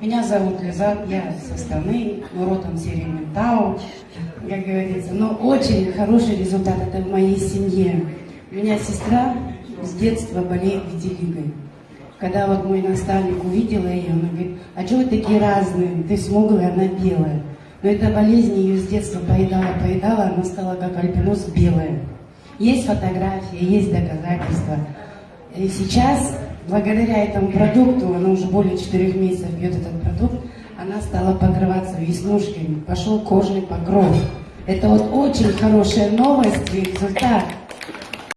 Меня зовут Лиза, я со стороны, но родом серии Ментау, как говорится. Но очень хороший результат это в моей семье. У меня сестра с детства болеет vitiligo. Когда вот мой наставник увидела ее, он говорит, а что вы такие разные? Ты смуглая, она белая. Но эта болезнь ее с детства поедала, поедала, она стала как альбинос белая. Есть фотографии, есть доказательства. И сейчас, благодаря этому продукту, она уже более четырех месяцев пьет этот продукт, она стала покрываться веснушками, пошел кожный покров. Это вот очень хорошая новость и результат.